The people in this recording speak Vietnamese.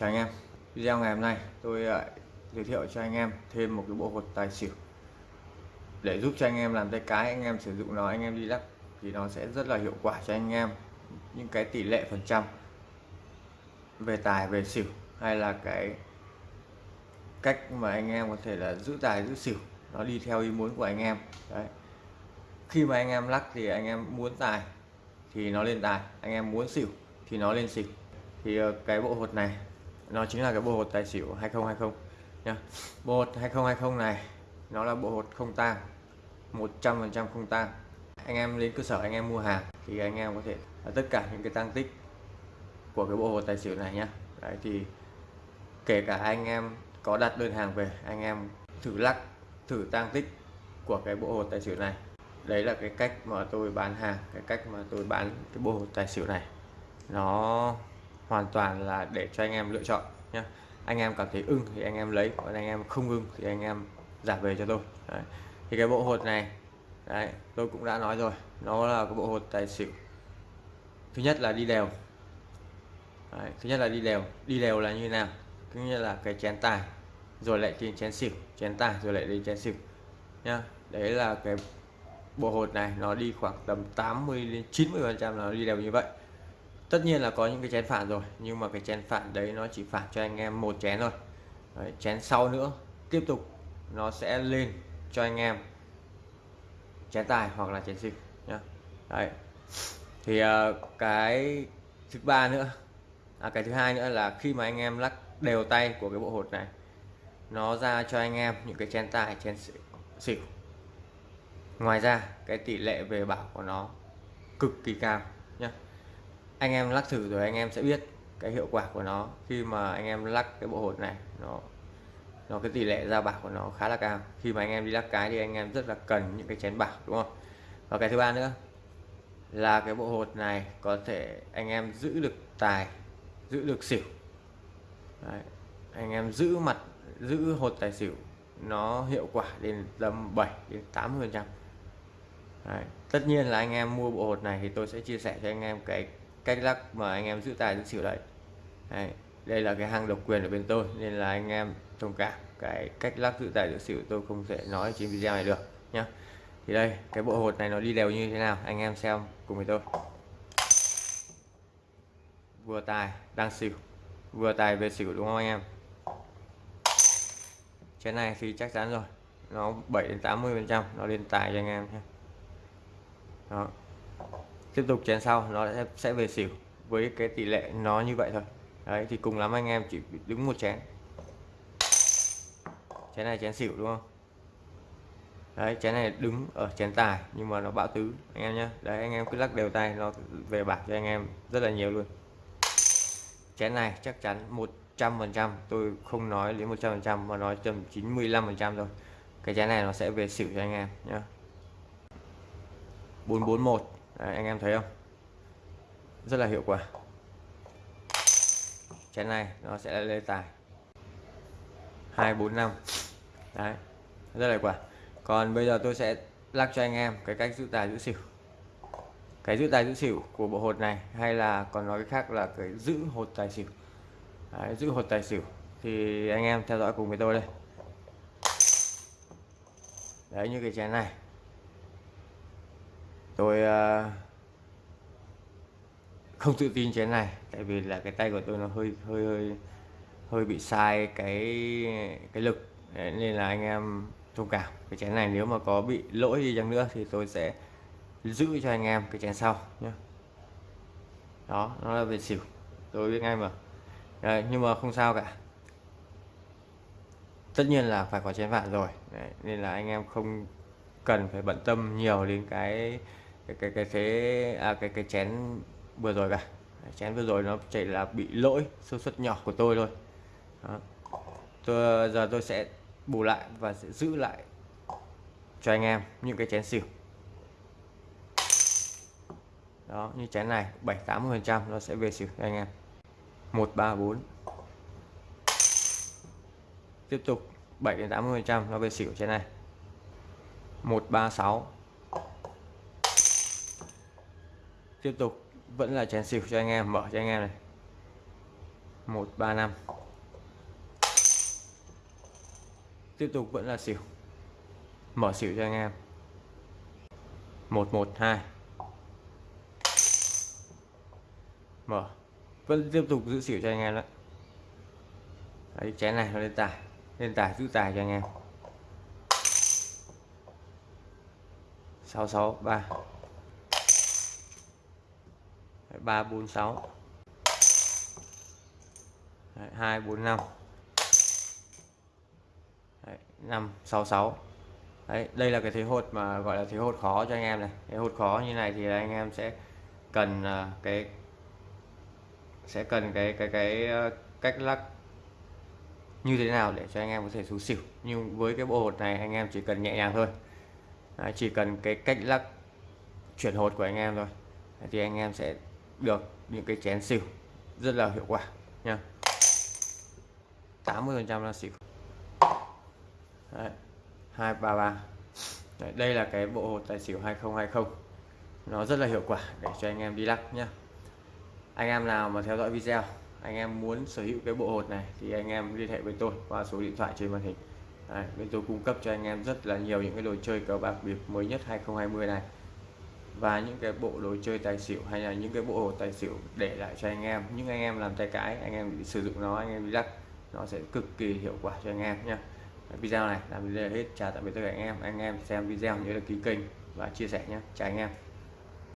Chào anh em. Video ngày hôm nay tôi lại giới thiệu cho anh em thêm một cái bộ hột tài xỉu. Để giúp cho anh em làm tay cái, anh em sử dụng nó, anh em đi lắc thì nó sẽ rất là hiệu quả cho anh em. Những cái tỷ lệ phần trăm về tài, về xỉu hay là cái cách mà anh em có thể là giữ tài, giữ xỉu, nó đi theo ý muốn của anh em. Đấy. Khi mà anh em lắc thì anh em muốn tài thì nó lên tài, anh em muốn xỉu thì nó lên xỉu. Thì ờ, cái bộ hột này nó chính là cái bộ hột tài xỉu 2020 nha bộ hột 2020 này, nó là bộ hột không tang 100% không tang. Anh em đến cơ sở, anh em mua hàng thì anh em có thể tất cả những cái tăng tích của cái bộ hột tài xỉu này nhá. Đấy, thì kể cả anh em có đặt đơn hàng về, anh em thử lắc, thử tăng tích của cái bộ hột tài xỉu này. Đấy là cái cách mà tôi bán hàng, cái cách mà tôi bán cái bộ hột tài xỉu này. Nó hoàn toàn là để cho anh em lựa chọn nhé anh em cảm thấy ưng thì anh em lấy còn anh em không ưng thì anh em giả về cho tôi. Đấy. thì cái bộ hột này đấy tôi cũng đã nói rồi nó là cái bộ hột tài xỉu. Thứ nhất là đi đều. Đấy, thứ nhất là đi đều. Đi đều là như nào? Cứ như là cái chén tài rồi lại đến chén xỉu chén tài rồi lại đến chén xỉu nhá. Đấy là cái bộ hột này nó đi khoảng tầm 80 đến 90 phần trăm nó đi đều như vậy tất nhiên là có những cái chén phản rồi nhưng mà cái chén phản đấy nó chỉ phản cho anh em một chén thôi. Đấy, chén sau nữa tiếp tục nó sẽ lên cho anh em chén tài hoặc là chén xỉu nhá. Đấy thì uh, cái thứ ba nữa à, cái thứ hai nữa là khi mà anh em lắc đều tay của cái bộ hột này nó ra cho anh em những cái chén tài chén xỉu ngoài ra cái tỷ lệ về bảo của nó cực kỳ cao nhé anh em lắc thử rồi anh em sẽ biết cái hiệu quả của nó. Khi mà anh em lắc cái bộ hột này, nó nó, cái tỷ lệ ra bạc của nó khá là cao. Khi mà anh em đi lắc cái thì anh em rất là cần những cái chén bạc, đúng không? Và cái thứ ba nữa, là cái bộ hột này có thể anh em giữ được tài, giữ được xỉu. Đấy. anh em giữ mặt, giữ hột tài xỉu, nó hiệu quả đến tầm 7 đến 80 phần trăm. Tất nhiên là anh em mua bộ hột này thì tôi sẽ chia sẻ cho anh em cái cách lắc mà anh em giữ tài giữ xỉu đấy. đấy, đây là cái hàng độc quyền ở bên tôi, nên là anh em thông cảm. Cái cách lắc giữ tài giữ xỉu tôi không thể nói trên video này được nhá. Thì đây, cái bộ hột này nó đi đều như thế nào, anh em xem cùng với tôi. Vừa tài đang xỉu. Vừa tài về xỉu đúng không anh em? Chén này thì chắc chắn rồi. Nó 7 đến 80 phần trăm, nó lên tài cho anh em nhé đó tiếp tục chén sau nó sẽ, về xỉu. Với cái tỷ lệ nó như vậy thôi. Đấy thì cùng lắm anh em chỉ đứng một chén. Chén này chén xỉu đúng không? Đấy chén này đứng ở chén tài nhưng mà nó bão tứ anh em nhé đấy anh em cứ lắc đều tay nó về bạc cho anh em rất là nhiều luôn. Chén này chắc chắn 100 phần trăm tôi không nói đến 100 phần trăm mà nói tầm 95 phần trăm thôi. Cái chén này nó sẽ về xỉu cho anh em nhé 441 Đấy, anh em thấy không? Rất là hiệu quả. Chén này nó sẽ lên tài. 245 đấy rất là hiệu quả. Còn bây giờ tôi sẽ lắc cho anh em cái cách giữ tài giữ xỉu. Cái giữ tài giữ xỉu của bộ hột này hay là còn nói cái khác là cái giữ hột tài xỉu. Đấy, giữ hột tài xỉu thì anh em theo dõi cùng với tôi đây. Đấy như cái chén này tôi ờ, không tự tin chén này tại vì là cái tay của tôi nó hơi hơi hơi hơi bị sai cái cái lực. Nên là anh em thông cảm. Cái chén này nếu mà có bị lỗi gì chăng nữa thì tôi sẽ giữ cho anh em cái chén sau nhé đó nó là về xỉu. Tôi biết ngay mà. Đấy, nhưng mà không sao cả. Tất nhiên là phải có chén vạn rồi. Đấy, nên là anh em không cần phải bận tâm nhiều đến cái cái cái cái thế à, cái cái chén vừa rồi cả chén vừa rồi nó chỉ là bị lỗi sơ suất nhỏ của tôi thôi. Đó. tôi giờ tôi sẽ bù lại và sẽ giữ lại cho anh em những cái chén xỉu. Đó như chén này 7 80 phần trăm nó sẽ về xỉu cho anh em. 134 tiếp tục 7 đến 80 phần trăm nó về xỉu chén này. 136 tiếp tục. Vẫn là chén xỉu cho anh em. Mở cho anh em này. 135 tiếp tục vẫn là xỉu mở xỉu cho anh em. 112 mở. Vẫn tiếp tục giữ xỉu cho anh em đó. Đấy, chén này nó lên tài. Lên tài, giữ tài cho anh em. 663 346 Đấy, 245 Đấy, 566 Đấy, đây là cái thế hột mà gọi là thế hột khó cho anh em này. Cái hột khó như này thì anh em sẽ cần à, cái sẽ cần cái cái cái ờ, cách lắc như thế nào để cho anh em có thể xuống xỉu. Nhưng với cái bộ hột này anh em chỉ cần nhẹ nhàng thôi. Đấy, chỉ cần cái cách lắc chuyển hột của anh em thôi. Thì anh em sẽ được những cái chén xỉu rất là hiệu quả nha. 80 phần trăm là xỉu. Đấy, 233 Đấy, đây là cái bộ hột tài xỉu 2020 nó rất là hiệu quả để cho anh em đi lắc nhá. Anh em nào mà theo dõi video anh em muốn sở hữu cái bộ hột này thì anh em liên hệ với tôi qua số điện thoại trên màn hình. Đấy, bên tôi cung cấp cho anh em rất là nhiều những cái đồ chơi cờ bạc bịp mới nhất 2020 này và những cái bộ đồ chơi tài xỉu hay là những cái bộ hồ tài xỉu để lại cho anh em. Những anh em làm tay cái anh em sử dụng nó, anh em đi lắc, nó sẽ cực kỳ hiệu quả cho anh em nhé video này là video hết. Chào tạm biệt tất cả anh em. Anh em xem video nhớ đăng ký kênh và chia sẻ nhé chào anh em.